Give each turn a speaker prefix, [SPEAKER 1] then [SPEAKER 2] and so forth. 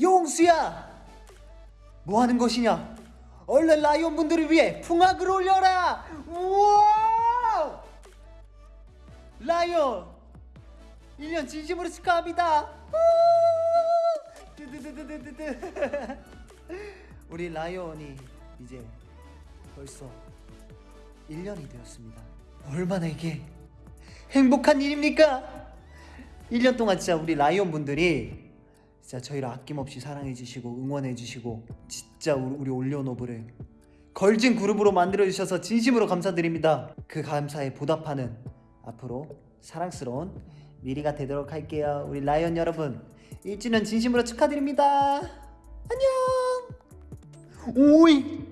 [SPEAKER 1] 용수야 뭐 하는 것이냐? 얼른 라이온 분들을 위해 풍악을 올려라. 우와! 라이온 1년 진심으로 축하합니다. 우리 라이온이 이제 벌써 1년이 되었습니다. 얼마나 이게 행복한 일입니까? 1년 동안 진짜 우리 라이온 분들이 진짜 저희를 아낌없이 사랑해 주시고 응원해 주시고 진짜 우리, 올리오노브를 걸진 그룹으로 만들어 주셔서 진심으로 감사드립니다. 그 감사에 보답하는 앞으로 사랑스러운 미리가 되도록 할게요. 우리 라이온 여러분 1주년 진심으로 축하드립니다. 안녕. 오이